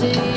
see.